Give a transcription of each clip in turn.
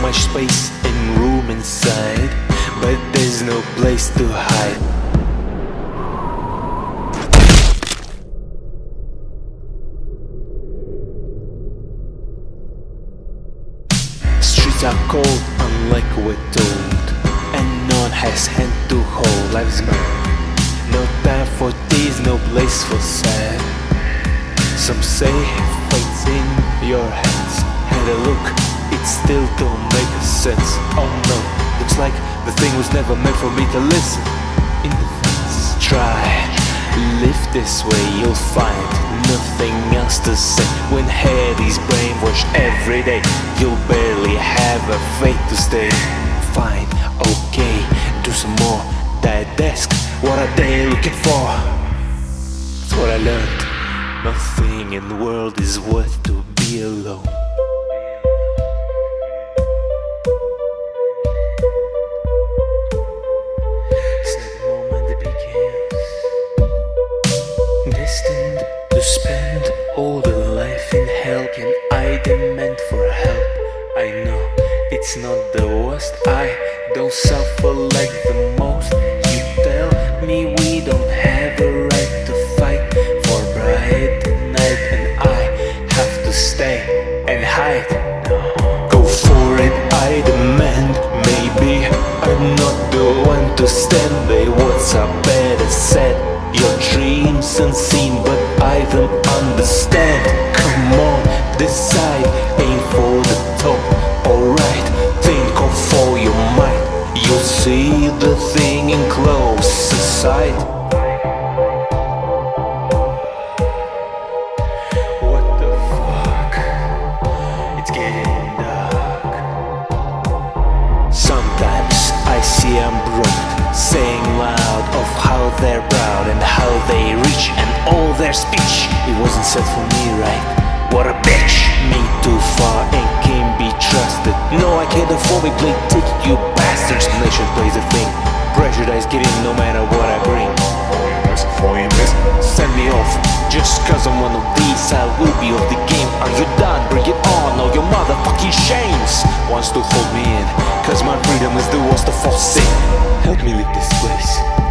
much space and room inside But there's no place to hide. Streets are cold, unlike we're told And none has hand to hold. Life's gone. No time for tease, no place for sad. Some say fate's in your hands. Had a look, it still don't make sense. Oh no, looks like the thing was never meant for me to listen. In the fence, try. Live this way, you'll find nothing else to say. When is brainwashed every day You'll barely have a faith to stay. Fine, okay, do some more That desk, what are they looking for? That's what I learned. Nothing in the world is worth to be alone decide, aim for the top Alright, think of all your might You'll see the thing in close sight What the fuck? It's getting dark. Sometimes I see I'm broke, saying loud of how they're proud and how they reach and all their speech. It wasn't said for me, right? What a bitch! Me too far and can't be trusted. No, I can't afford me play ticket, you bastards. Nation plays a thing. Prejudice get in no matter what I bring. Send me off. Just cause I'm one of these, I will be of the game. Are you done? Bring it on, all your motherfucking shames. Wants to hold me in, cause my freedom is the worst of all sin. Help me leave this place.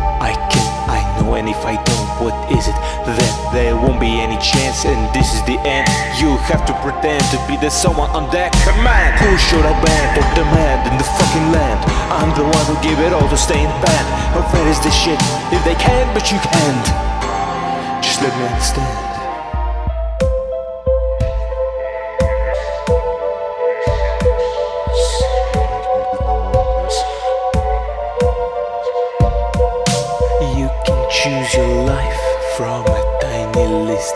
And if I don't, what is it? Then there won't be any chance, and this is the end. You have to pretend to be the someone on that command. Who should I ban or demand in the fucking land? I'm the one who give it all to stay in band. How fair is this shit? If they can, but you can't. Just let me understand.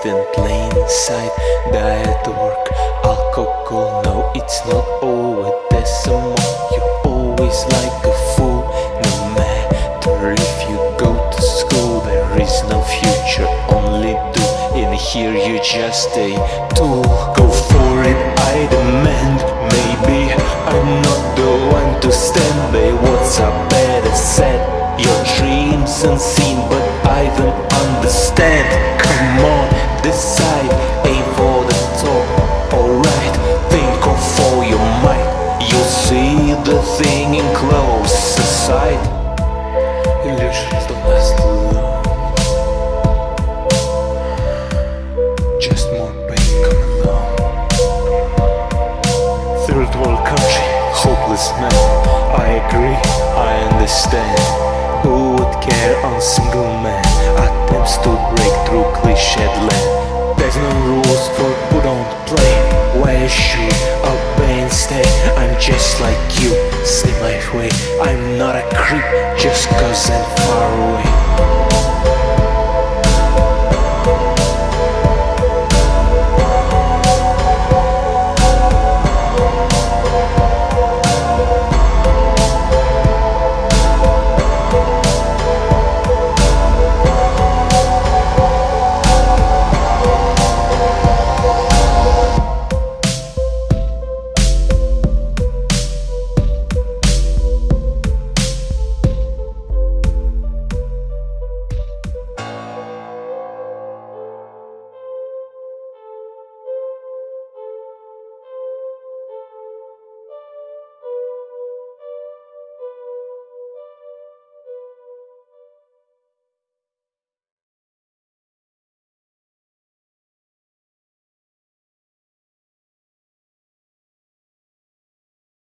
In plain sight. Diet, work, alcohol, no, it's not over always decimal. You're always like a fool, no matter if you go to school. There is no future, only do. In here you just a tool. Go for it, I demand. Maybe I'm not the one to stand. They what's up better set Your dreams unseen, but I don't understand. The thing in close sight. Illusions don't last long. Just more pain come. Third world country, hopeless man. I agree, I understand. Who would care on single man? Attempts to break through I'm far away.